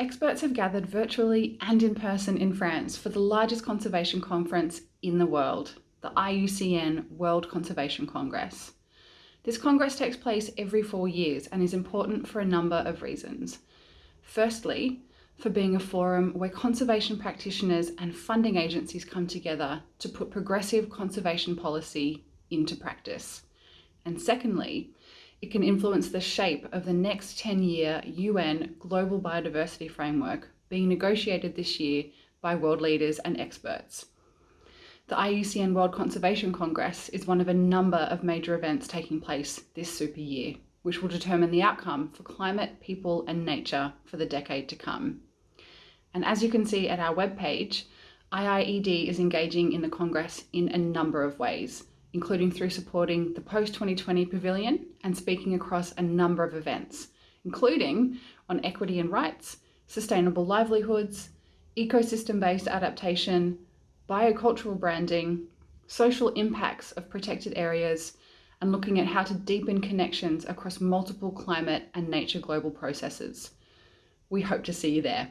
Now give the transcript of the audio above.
Experts have gathered virtually and in person in France for the largest conservation conference in the world, the IUCN World Conservation Congress. This congress takes place every four years and is important for a number of reasons. Firstly, for being a forum where conservation practitioners and funding agencies come together to put progressive conservation policy into practice. And secondly, it can influence the shape of the next 10-year UN Global Biodiversity Framework being negotiated this year by world leaders and experts. The IUCN World Conservation Congress is one of a number of major events taking place this super year, which will determine the outcome for climate, people and nature for the decade to come. And as you can see at our webpage, IIED is engaging in the Congress in a number of ways, including through supporting the Post-2020 Pavilion and speaking across a number of events, including on equity and rights, sustainable livelihoods, ecosystem-based adaptation, biocultural branding, social impacts of protected areas, and looking at how to deepen connections across multiple climate and nature global processes. We hope to see you there.